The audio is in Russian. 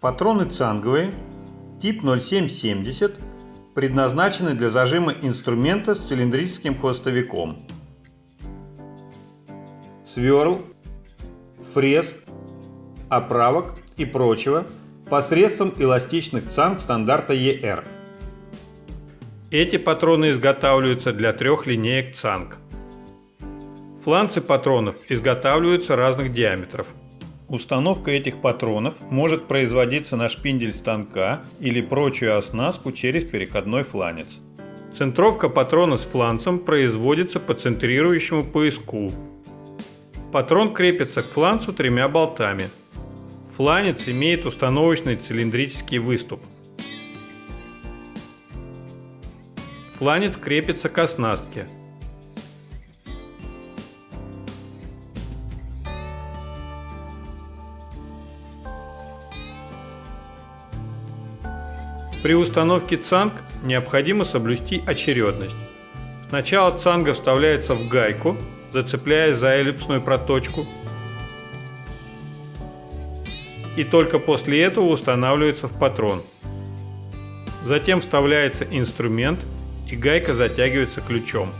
Патроны цанговые, тип 0770, предназначены для зажима инструмента с цилиндрическим хвостовиком. Сверл, фрез, оправок и прочего посредством эластичных цанг стандарта ER. Эти патроны изготавливаются для трех линеек цанг. Фланцы патронов изготавливаются разных диаметров. Установка этих патронов может производиться на шпиндель станка или прочую оснастку через переходной фланец. Центровка патрона с фланцем производится по центрирующему поиску. Патрон крепится к фланцу тремя болтами. Фланец имеет установочный цилиндрический выступ. Фланец крепится к оснастке. При установке цанг необходимо соблюсти очередность. Сначала цанга вставляется в гайку, зацепляясь за эллипсную проточку, и только после этого устанавливается в патрон. Затем вставляется инструмент и гайка затягивается ключом.